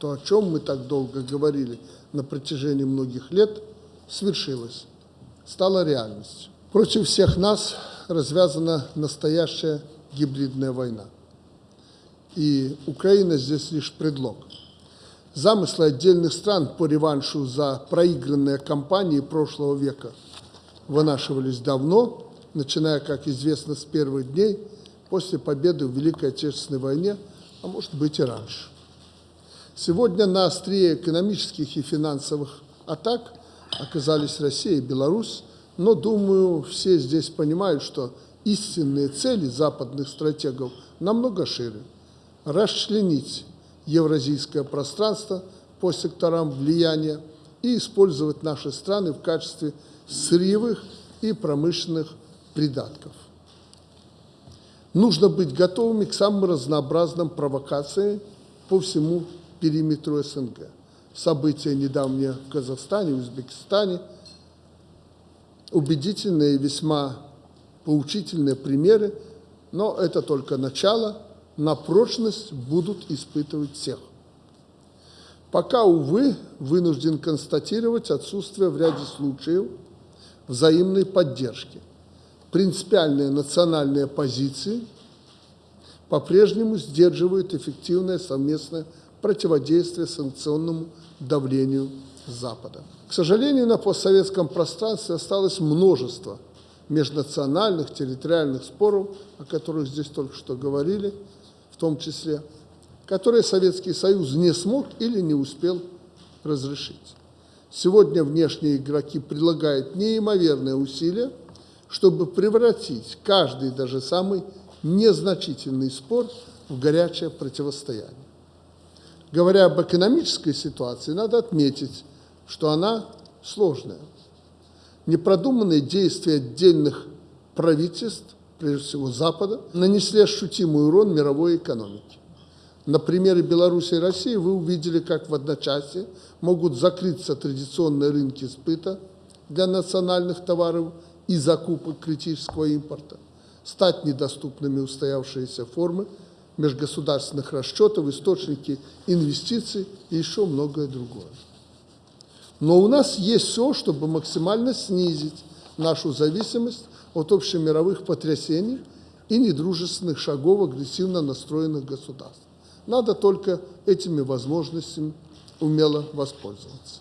То, о чем мы так долго говорили на протяжении многих лет, свершилось, стало реальностью. Против всех нас развязана настоящая гибридная война. И Украина здесь лишь предлог. Замыслы отдельных стран по реваншу за проигранные кампании прошлого века вынашивались давно, начиная, как известно, с первых дней после победы в Великой Отечественной войне, а может быть и раньше. Сегодня на острие экономических и финансовых атак оказались Россия и Беларусь, но, думаю, все здесь понимают, что истинные цели западных стратегов намного шире. Расчленить евразийское пространство по секторам влияния и использовать наши страны в качестве сырьевых и промышленных придатков. Нужно быть готовыми к самым разнообразным провокациям по всему периметру СНГ. События недавние в Казахстане, Узбекистане, убедительные весьма поучительные примеры, но это только начало, на прочность будут испытывать всех. Пока, увы, вынужден констатировать отсутствие в ряде случаев взаимной поддержки. Принципиальные национальные позиции по-прежнему сдерживают эффективное совместное противодействие санкционному давлению Запада. К сожалению, на постсоветском пространстве осталось множество межнациональных, территориальных споров, о которых здесь только что говорили, в том числе, которые Советский Союз не смог или не успел разрешить. Сегодня внешние игроки прилагают неимоверные усилия, чтобы превратить каждый, даже самый незначительный спор в горячее противостояние. Говоря об экономической ситуации, надо отметить, что она сложная. Непродуманные действия отдельных правительств, прежде всего Запада, нанесли ощутимый урон мировой экономике. На примере Беларуси и России вы увидели, как в одночасье могут закрыться традиционные рынки сбыта для национальных товаров и закупок критического импорта, стать недоступными устоявшиеся формы межгосударственных расчетов, источники инвестиций и еще многое другое. Но у нас есть все, чтобы максимально снизить нашу зависимость от общемировых потрясений и недружественных шагов агрессивно настроенных государств. Надо только этими возможностями умело воспользоваться.